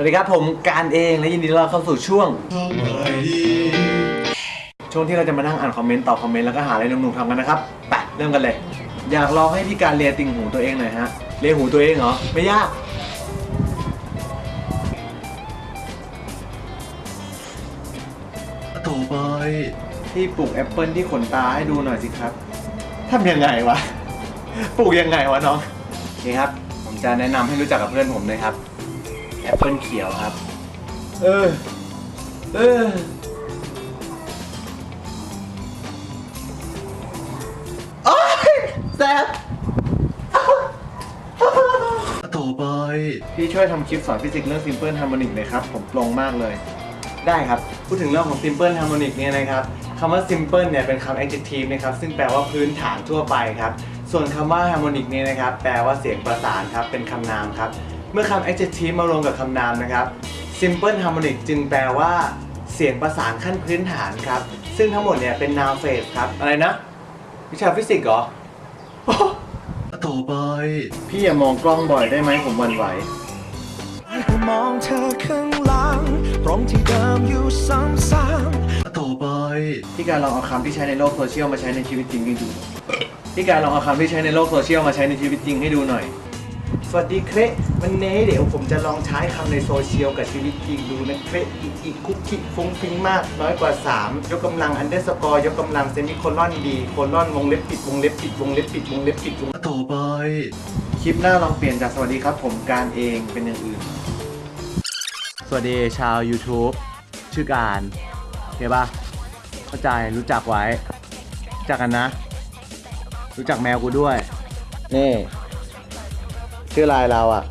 สวัสดีครับผมการเองและยินดีต้อนรับเข้าสู่ช่วง ช่วงที่เราจะมานั่งอ่านคอมเมนต์ตอบคอมเมนต์แล้วก็หาอะไรหนุ่มๆทำกันนะครับไปเริ่มกันเลย อยากลองให้พี่การเลียติ่งหูตัวเองหน่อยฮะเลียหูตัวเองเหรอไม่ยาก ต่อไปพี่ปลูกแอปเปิลที่ขนตาให้ดูหน่อยสิครับทำยังไงวะปลูกยังไงวะน้องโอเคครับ ผมจะแนะนำให้รู้จักกับเพื่อนผมเลยครับแอปเปิลเขียวครับ เออ เออ โอ๊ยแซ่บต่อไป พี่ช่วยทำคลิปสอนฟิสิกส์เรื่อง Simple Harmonic หน่อยครับ ผมปลงมากเลย ได้ครับ พูดถึงเรื่องของ Simple Harmonic เนี่ยนะครับคำว่า Simple เนี่ยเป็นคำ adjective นะครับ ซึ่งแปลว่าพื้นฐานทั่วไปครับ ส่วนคำว่า Harmonic เนี่ยนะครับ แปลว่าเสียงประสานครับ เป็นคำนามครับ เมื่อคำ adjective มารวมกับคำนามนะครับ Simple Harmonic จึงแปลว่า เสียงประสานขั้นพื้นฐานครับ ซึ่งทั้งหมดเนี่ยเป็น noun phrase ครับ อะไรนะ วิชาฟิสิกส์เหรอ ต่อไป พี่อย่ามองกล้องบ่อยได้ไหมผมหวันไหวก็มองเธอข้างหลังตรงที่เดิมอยู่ซ้ำต่อไป พี่การลองเอาคำที่ใช้ในโลกโซเชียลมาใช้ในชีวิตจริงให้ดู พี่การลองเอาคำที่ใช้ในโลกโซเชียลมาใช้ในชีวิตจริงให้ดูหน่อย สวัสดีเครวันนี้เดี๋ยวผมจะลองใช้คำในโซเชียลกับชีวิตจริงดูนะเครอีกอีกคุกคิกฟุ้งฟิ้งมากน้อยกว่า 3 ยกกำลัง underscore ยกกำลัง semicolon D colon วงเล็บปิดวงเล็บปิดวงเล็บปิดวงเล็บปิดวงต่อไป คลิปหน้าลองเปลี่ยนจากสวัสดีครับ ผมการเองเป็นอย่างอื่น สวัสดีชาว YouTube ชื่อการโอเคปะเข้าใจรู้จักไว้รู้จักกันนะ รู้จักแมวกูด้วยนี่ ชื่ออะไรเราอะ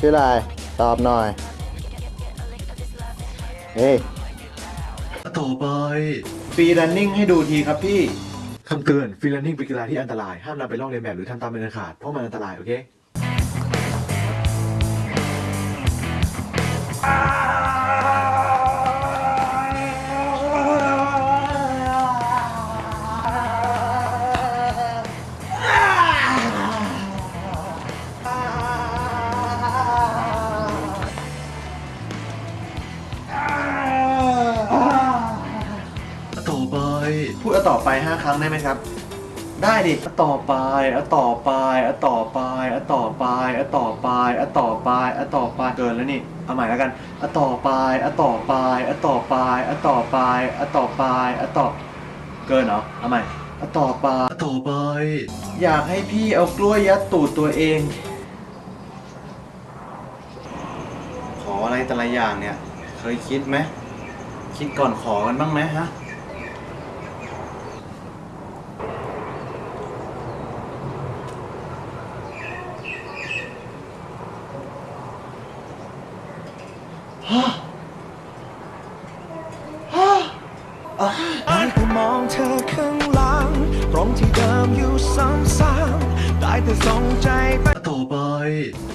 ชื่ออะไรตอบหน่อยเฮ้ยต่อไป free running ให้ดูทีครับพี่คำเตือน free running เป็นกีฬาที่อันตราย ห้ามนำไปลอกเลียนแบบหรือทำตามเป็นอันขาดเพราะมันอันตราย โอเค ต่อไป 5 ครั้งได้ไหมครับ ได้ดิเอาต่อไปเอาต่อไปเอาต่อไปเอาต่อไปเอาต่อไปเอาต่อไปเอาต่อไปเกินแล้วนี่ เอาใหม่แล้วกันเอาต่อไปเอาต่อไปเอาต่อไปเอาต่อไปเอาต่อไปเอาต่อ เกินเหรอ เอาใหม่เอาต่อไปอต่อไป อยากให้พี่เอากล้วยยัดตูดตัวเอง ขออะไรแต่ละอย่างเนี่ย เคยคิดไหม คิดก่อนขอกันบ้างไหมฮะ ได้แต่มองเธอข้างหลังตรงที่เดิมอยู่ซ้ำๆได้แต่ส่งใจไปต่อไป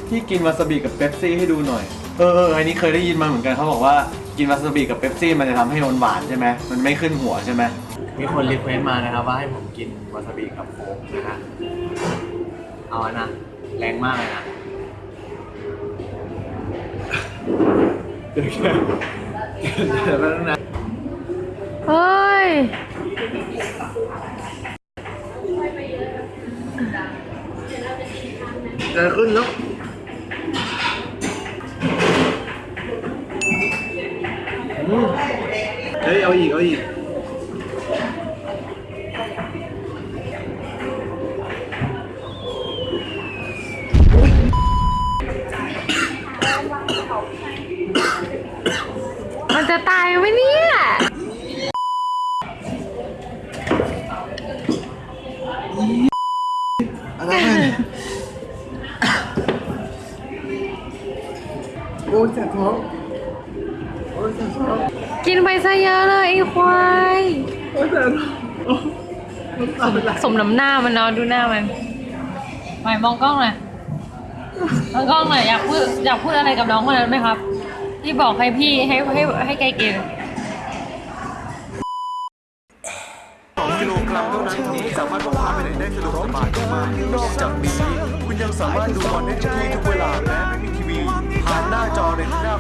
พี่กินวาซาบิกับเป๊ปซี่ให้ดูหน่อยเออเอออันนี้เคยได้ยินมาเหมือนกันเขาบอกว่ากินวาซาบิกับเป๊ปซี่มันจะทำให้หวานๆใช่ไหมมันไม่ขึ้นหัวใช่ไหมมีคน request มานะครับว่าให้ผมกินวาซาบิกับโค้กนะฮะเอาอะนะแรงมากเลยนะเดี๋ยวแค่เดี๋ยวแป๊บนึงนะ เฮ้ยจะขึ้นแล้วอืมเฮ้ย เอาอีก เอาอีก มันจะตายไหมเนี่ย อะไรโอ้ยเจ็บท้องโอ้ยเจ็บท้องกินไปซะเยอะเลยไอ้ควาย โอ้ยเจ็บท้องสมน้ำหน้ามันเนาะดูหน้ามันหมายมองกล้องหน่อยมองกล้องหน่อยอยากพูดอยากพูดอะไรกับน้องคนนั้นไหมครับ ที่บอกให้พี่ให้ให้ให้แกกิน กิโลกรัมเท่านั้นนี้สามารถพกพาไปไหนได้สะดวกสบายมากนอกจากนี้คุณยังสามารถดูบอลได้ทุกที่ทุกเวลาและไม่มีทีวีผ่านหน้าจอในหน้า